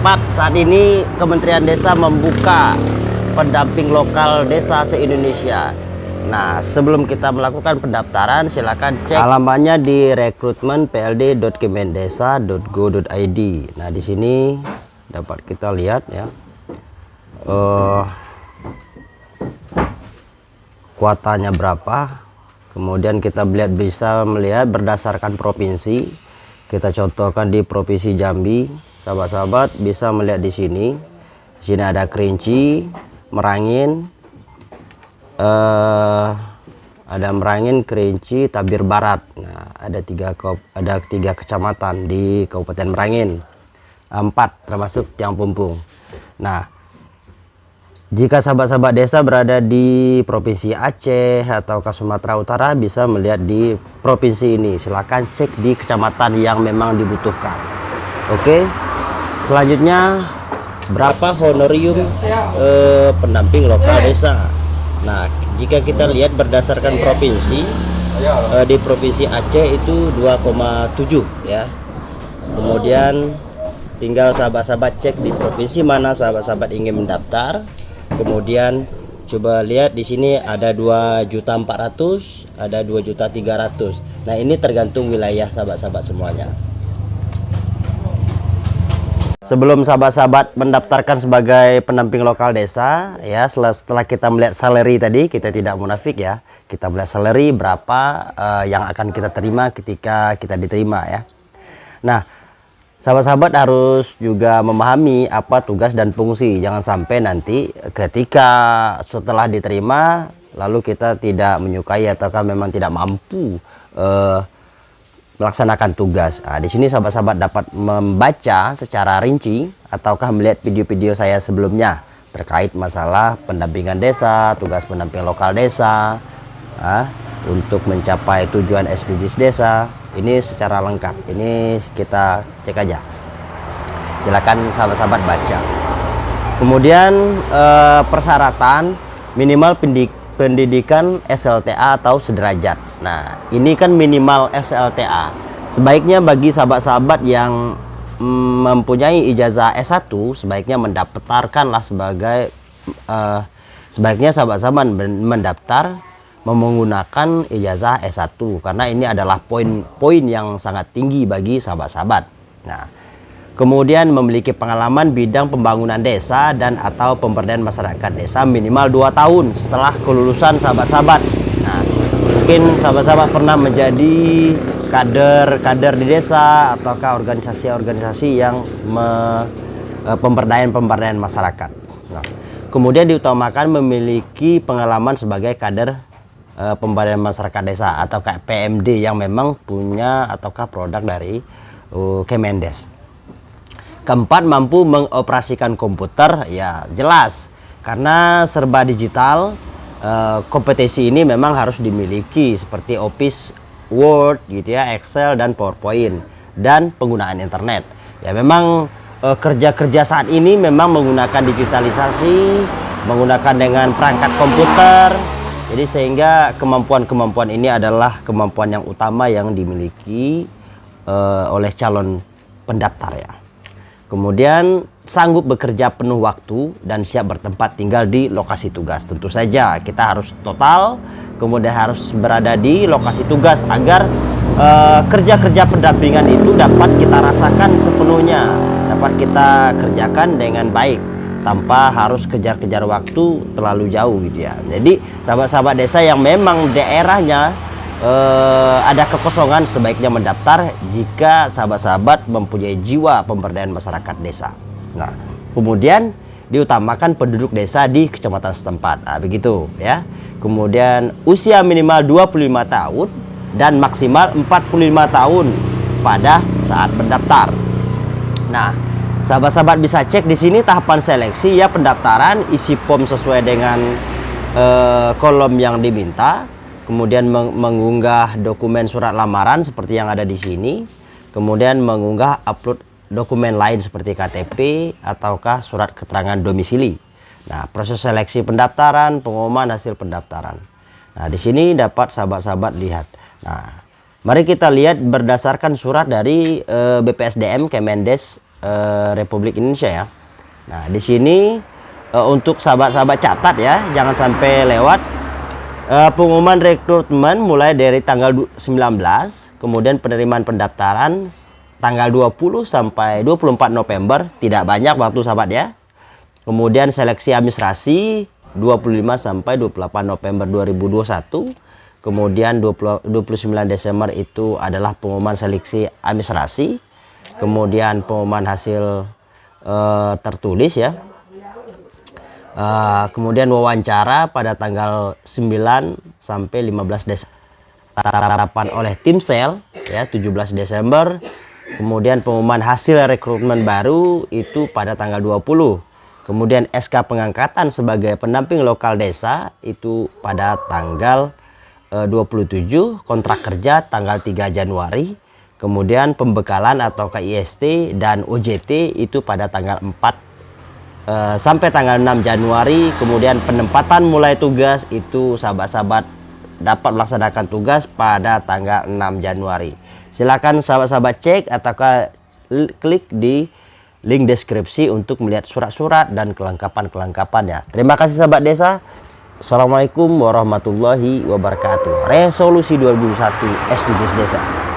tepat saat ini Kementerian Desa membuka pendamping lokal desa se-Indonesia. Nah, sebelum kita melakukan pendaftaran, silakan cek alamannya di rekrutmen.pld.kemendesa.go.id. Nah, di sini dapat kita lihat ya. Uh, kuotanya berapa? Kemudian kita melihat bisa melihat berdasarkan provinsi. Kita contohkan di Provinsi Jambi, sahabat-sahabat bisa melihat di sini. Di sini ada Kerinci, Merangin, uh, ada Merangin, Kerinci, Tabir Barat. Nah, ada tiga ada tiga kecamatan di Kabupaten Merangin, empat termasuk Tiang Pumpung. Nah, jika sahabat-sahabat desa berada di Provinsi Aceh atau Sumatera Utara bisa melihat di provinsi ini. Silahkan cek di kecamatan yang memang dibutuhkan. Oke. Selanjutnya berapa honorium eh, pendamping lokal desa? Nah, jika kita lihat berdasarkan provinsi eh, di Provinsi Aceh itu 2,7 ya. Kemudian tinggal sahabat-sahabat cek di provinsi mana sahabat-sahabat ingin mendaftar kemudian coba lihat di sini ada 2.400 ada 2.300 nah ini tergantung wilayah sahabat-sahabat semuanya sebelum sahabat-sahabat mendaftarkan sebagai pendamping lokal desa ya setelah, setelah kita melihat salary tadi kita tidak munafik ya kita melihat salary berapa uh, yang akan kita terima ketika kita diterima ya nah Sahabat-sahabat harus juga memahami apa tugas dan fungsi. Jangan sampai nanti ketika setelah diterima lalu kita tidak menyukai ataukah memang tidak mampu uh, melaksanakan tugas. Nah, di sini sahabat-sahabat dapat membaca secara rinci ataukah melihat video-video saya sebelumnya terkait masalah pendampingan desa, tugas pendamping lokal desa, uh, untuk mencapai tujuan SDGs desa. Ini secara lengkap. Ini kita cek aja. Silakan sahabat-sahabat baca. Kemudian eh, persyaratan minimal pendidikan SLTA atau sederajat nah ini kan minimal SLTA sebaiknya bagi sahabat-sahabat yang mm, mempunyai ijazah S1 sebaiknya mendaftarkanlah sebagai eh, sebaiknya sahabat-sahabat mendaftar menggunakan ijazah S1 karena ini adalah poin-poin yang sangat tinggi bagi sahabat-sahabat. Nah, kemudian memiliki pengalaman bidang pembangunan desa dan atau pemberdayaan masyarakat desa minimal 2 tahun setelah kelulusan sahabat-sahabat. Mungkin sahabat-sahabat pernah menjadi kader-kader di desa ataukah organisasi-organisasi yang me, e, pemberdayaan-pemberdayaan masyarakat. Nah, kemudian diutamakan memiliki pengalaman sebagai kader uh, pemberdayaan masyarakat desa atau PMD yang memang punya ataukah produk dari uh, Kemendes. Keempat mampu mengoperasikan komputer ya jelas karena serba digital uh, kompetisi ini memang harus dimiliki seperti Office Word gitu ya Excel dan PowerPoint dan penggunaan internet ya memang kerja-kerja uh, saat ini memang menggunakan digitalisasi menggunakan dengan perangkat komputer jadi sehingga kemampuan-kemampuan ini adalah kemampuan yang utama yang dimiliki uh, oleh calon pendaftar ya. Kemudian sanggup bekerja penuh waktu dan siap bertempat tinggal di lokasi tugas. Tentu saja kita harus total, kemudian harus berada di lokasi tugas agar eh, kerja-kerja uh, pendampingan itu dapat kita rasakan sepenuhnya, dapat kita kerjakan dengan baik tanpa harus kejar-kejar waktu terlalu jauh gitu ya jadi sahabat-sahabat desa yang memang daerahnya eh, ada kekosongan sebaiknya mendaftar jika sahabat-sahabat mempunyai jiwa pemberdayaan masyarakat desa. Nah kemudian diutamakan penduduk desa di kecamatan setempat. Nah, begitu ya. Kemudian usia minimal 25 tahun dan maksimal 45 tahun pada saat mendaftar. Nah Sahabat-sahabat bisa cek di sini tahapan seleksi ya pendaftaran isi form sesuai dengan uh, kolom yang diminta. Kemudian meng mengunggah dokumen surat lamaran seperti yang ada di sini. Kemudian mengunggah upload dokumen lain seperti KTP ataukah surat keterangan domisili. Nah, proses seleksi pendaftaran, pengumuman hasil pendaftaran. Nah, di sini dapat sahabat-sahabat lihat. Nah, mari kita lihat berdasarkan surat dari uh, BPSDM Kemendes eh, Republik Indonesia ya. Nah, di sini eh, untuk sahabat-sahabat catat ya, jangan sampai lewat eh, pengumuman rekrutmen mulai dari tanggal 19, kemudian penerimaan pendaftaran tanggal 20 sampai 24 November, tidak banyak waktu sahabat ya. Kemudian seleksi administrasi 25 sampai 28 November 2021 kemudian 20, 29 Desember itu adalah pengumuman seleksi administrasi kemudian pengumuman hasil uh, tertulis ya uh, kemudian wawancara pada tanggal 9 sampai 15 Desember tatapan oleh tim sel ya 17 Desember. Kemudian pengumuman hasil rekrutmen baru itu pada tanggal 20 kemudian SK pengangkatan sebagai pendamping lokal desa itu pada tanggal 27 eh, kontrak kerja tanggal 3 Januari. Kemudian pembekalan atau KIST dan OJT itu pada tanggal 4 eh, sampai tanggal 6 Januari kemudian penempatan mulai tugas itu sahabat-sahabat dapat melaksanakan tugas pada tanggal 6 Januari silakan sahabat-sahabat cek atau klik di link deskripsi untuk melihat surat-surat dan kelengkapan-kelengkapannya terima kasih sahabat desa Assalamualaikum warahmatullahi wabarakatuh. Resolusi 2001 SDGs Desa.